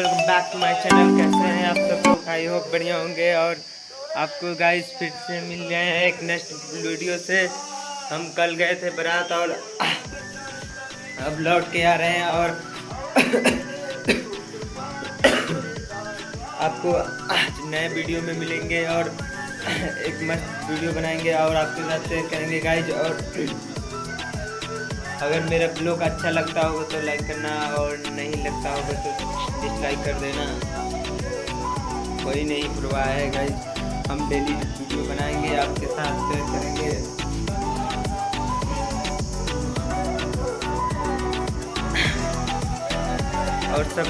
Back to my channel कैसे हैं आप सब? लोग आई होप बढ़िया होंगे और आपको गाइस फिर से मिल गए हैं एक नेक्स्ट वीडियो से। हम कल गए थे बारात और अब लौट के आ रहे हैं और आपको आज नए वीडियो में मिलेंगे और एक मस्त वीडियो बनाएँगे और आपके साथ शेयर करेंगे गाइज़ और अगर मेरा ब्लॉग अच्छा लगता होगा तो लाइक करना और नहीं लगता होगा तो डिसलाइक कर देना। कोई नहीं प्रवाह है गाइज़ हम डेली वीडियो बनाएँगे, आपके साथ शेयर करेंगे। और सब?